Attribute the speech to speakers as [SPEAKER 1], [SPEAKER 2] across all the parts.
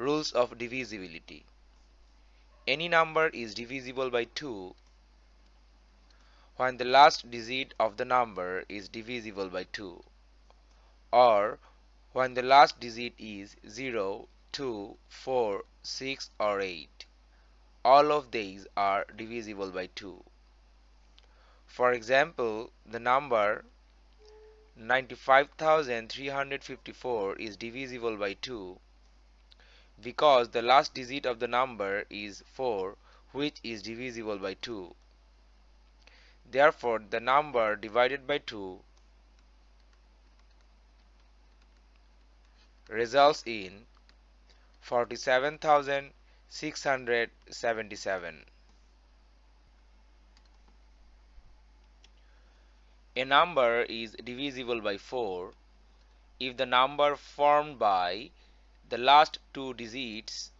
[SPEAKER 1] Rules of divisibility. Any number is divisible by 2 when the last digit of the number is divisible by 2 or when the last digit is 0, 2, 4, 6 or 8. All of these are divisible by 2. For example, the number 95354 is divisible by 2 because the last digit of the number is 4 which is divisible by 2. Therefore, the number divided by 2 results in 47677. A number is divisible by 4 if the number formed by the last two digits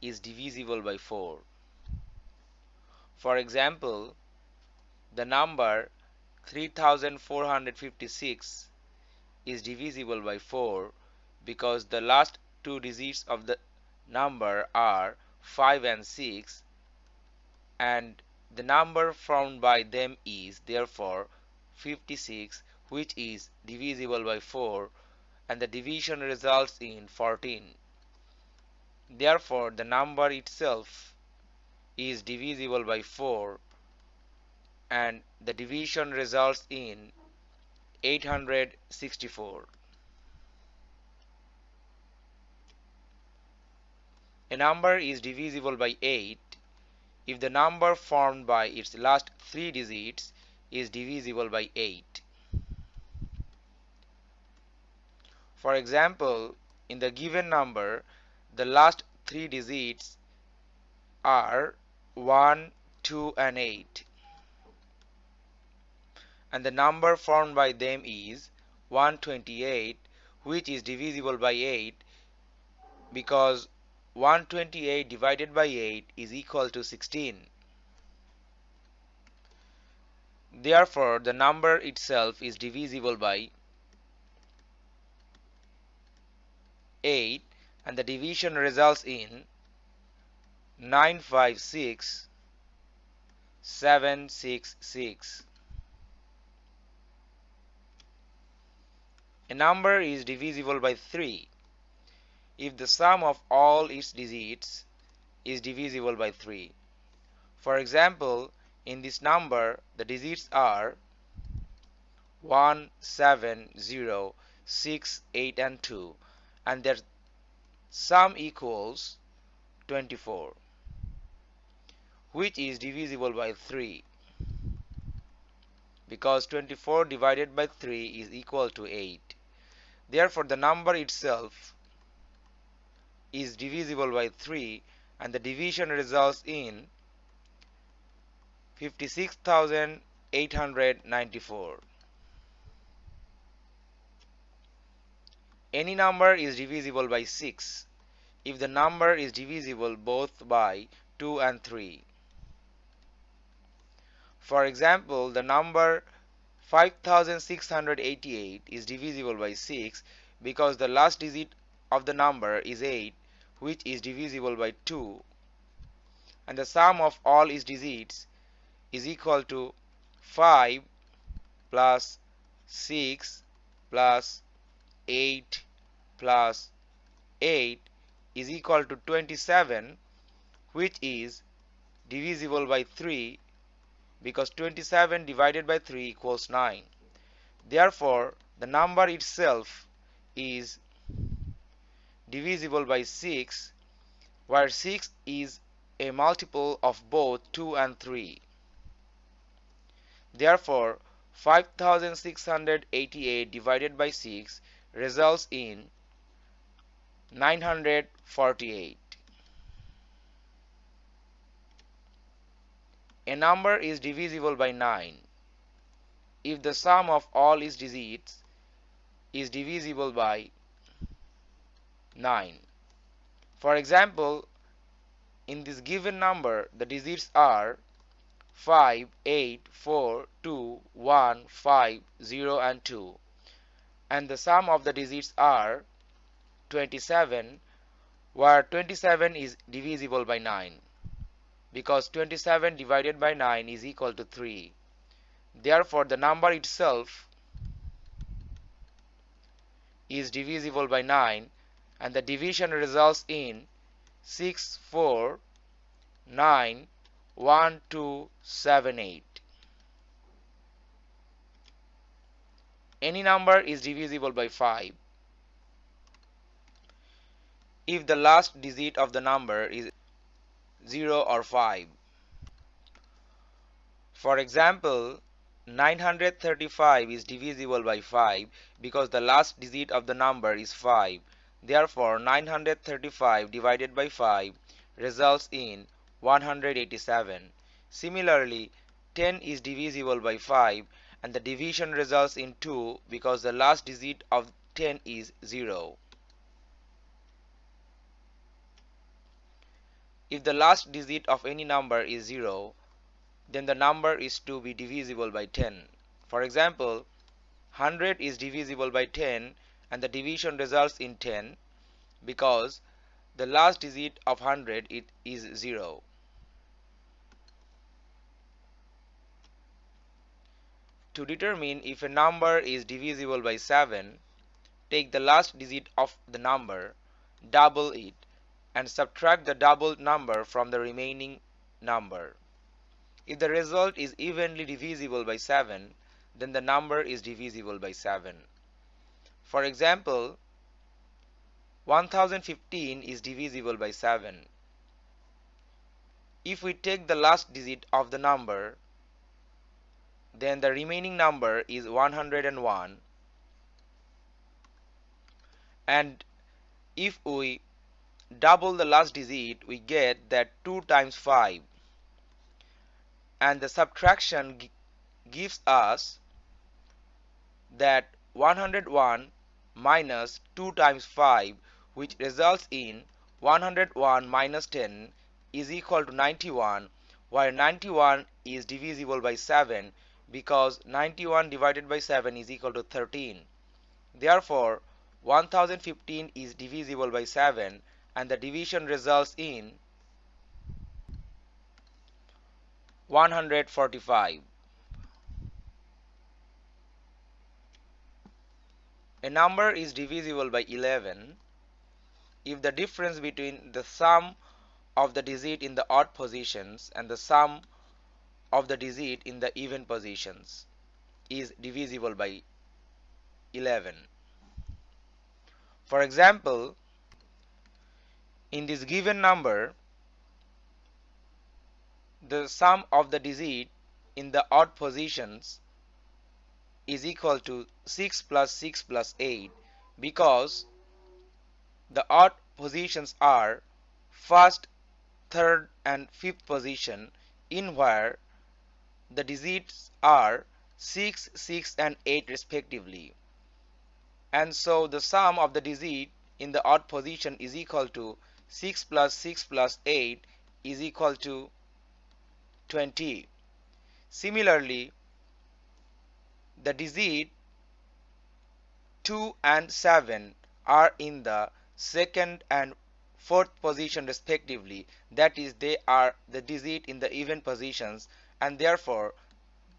[SPEAKER 1] is divisible by 4. For example, the number 3456 is divisible by 4 because the last two digits of the number are 5 and 6 and the number formed by them is therefore 56 which is divisible by 4 and the division results in 14. Therefore, the number itself is divisible by 4 and the division results in 864. A number is divisible by 8 if the number formed by its last three digits is divisible by 8. For example, in the given number, the last three digits are 1, 2 and 8 and the number formed by them is 128 which is divisible by 8 because 128 divided by 8 is equal to 16. Therefore, the number itself is divisible by 8 and the division results in 956 766 a number is divisible by 3 if the sum of all its digits is divisible by 3 for example in this number the digits are 1 7 0 6 8 and 2 and their sum equals 24 which is divisible by 3 because 24 divided by 3 is equal to 8 therefore the number itself is divisible by 3 and the division results in 56894 Any number is divisible by 6 if the number is divisible both by 2 and 3. For example, the number 5688 is divisible by 6 because the last digit of the number is 8 which is divisible by 2 and the sum of all its digits is equal to 5 plus 6 plus 8 plus 8 is equal to 27 which is divisible by 3 because 27 divided by 3 equals 9 therefore the number itself is divisible by 6 where 6 is a multiple of both 2 and 3 therefore 5688 divided by 6 results in 948 A number is divisible by 9 if the sum of all its digits is divisible by 9. For example, in this given number the digits are 5, 8, 4, 2, 1, 5, 0 and 2 and the sum of the digits are 27 where 27 is divisible by 9 because 27 divided by 9 is equal to 3 therefore the number itself is divisible by 9 and the division results in 6 4 9 1 2 7 8 any number is divisible by 5 if the last digit of the number is 0 or 5 for example 935 is divisible by 5 because the last digit of the number is 5 therefore 935 divided by 5 results in 187 similarly 10 is divisible by 5 and the division results in 2 because the last digit of 10 is 0. If the last digit of any number is 0, then the number is to be divisible by 10. For example, 100 is divisible by 10 and the division results in 10 because the last digit of 100 it is 0. To determine if a number is divisible by 7, take the last digit of the number, double it, and subtract the doubled number from the remaining number. If the result is evenly divisible by 7, then the number is divisible by 7. For example, 1015 is divisible by 7. If we take the last digit of the number, then the remaining number is 101 and if we double the last digit we get that 2 times 5 and the subtraction gives us that 101 minus 2 times 5 which results in 101 minus 10 is equal to 91 where 91 is divisible by 7 because 91 divided by 7 is equal to 13. Therefore, 1015 is divisible by 7 and the division results in 145. A number is divisible by 11 if the difference between the sum of the digit in the odd positions and the sum of the digit in the even positions is divisible by 11. For example, in this given number, the sum of the digit in the odd positions is equal to 6 plus 6 plus 8 because the odd positions are first, third and fifth position in where the digits are 6, 6 and 8 respectively. And so the sum of the digit in the odd position is equal to 6 plus 6 plus 8 is equal to 20. Similarly, the digit 2 and 7 are in the second and fourth position respectively that is they are the digit in the even positions and therefore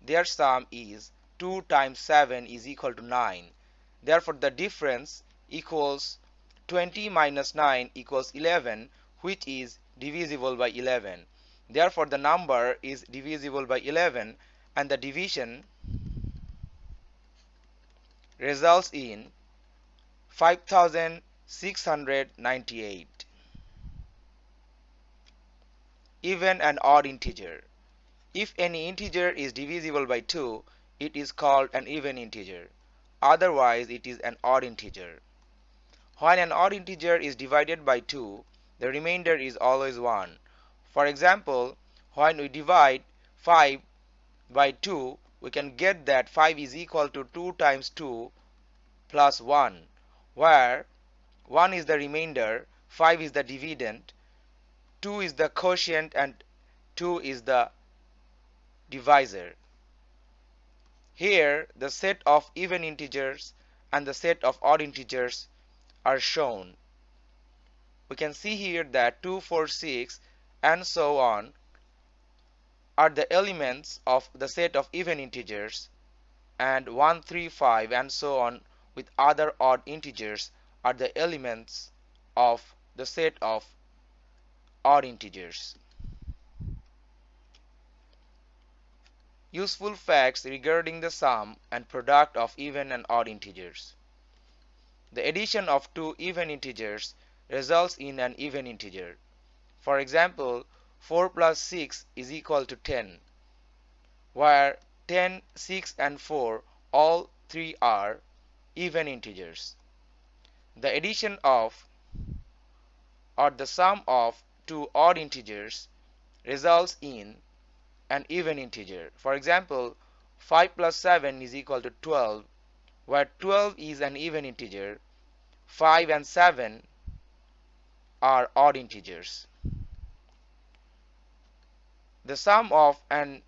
[SPEAKER 1] their sum is 2 times 7 is equal to 9 therefore the difference equals 20 minus 9 equals 11 which is divisible by 11 therefore the number is divisible by 11 and the division results in 5698 even an odd integer if any integer is divisible by 2, it is called an even integer. Otherwise, it is an odd integer. When an odd integer is divided by 2, the remainder is always 1. For example, when we divide 5 by 2, we can get that 5 is equal to 2 times 2 plus 1, where 1 is the remainder, 5 is the dividend, 2 is the quotient and 2 is the divisor. Here the set of even integers and the set of odd integers are shown. we can see here that 2, 4, 6 and so on are the elements of the set of even integers and 1, 3, 5 and so on with other odd integers are the elements of the set of odd integers. Useful facts regarding the sum and product of even and odd integers. The addition of two even integers results in an even integer. For example, 4 plus 6 is equal to 10, where 10, 6 and 4 all three are even integers. The addition of or the sum of two odd integers results in an even integer. For example, 5 plus 7 is equal to 12, where 12 is an even integer, 5 and 7 are odd integers. The sum of an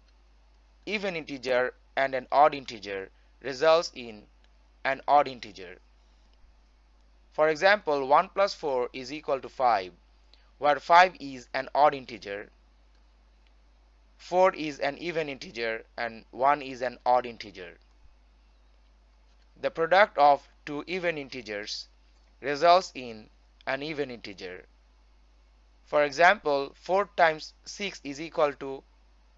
[SPEAKER 1] even integer and an odd integer results in an odd integer. For example, 1 plus 4 is equal to 5, where 5 is an odd integer, 4 is an even integer, and 1 is an odd integer. The product of two even integers results in an even integer. For example, 4 times 6 is equal to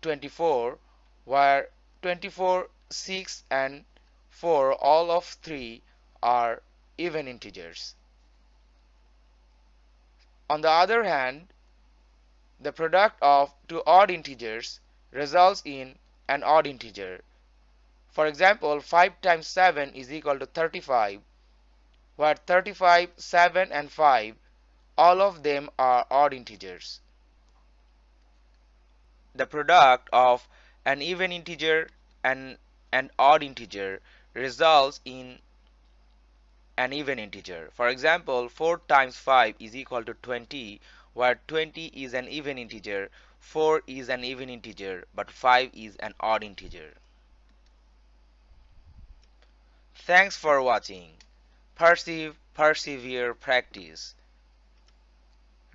[SPEAKER 1] 24 where 24, 6 and 4 all of 3 are even integers. On the other hand, the product of two odd integers results in an odd integer. For example, 5 times 7 is equal to 35 where 35, 7 and 5 all of them are odd integers. The product of an even integer and an odd integer results in an even integer. For example, 4 times 5 is equal to 20 where 20 is an even integer, 4 is an even integer, but 5 is an odd integer. Thanks for watching. Perceive, persevere, practice.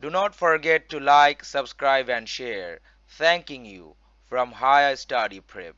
[SPEAKER 1] Do not forget to like, subscribe and share. Thanking you from Higher Study Prep.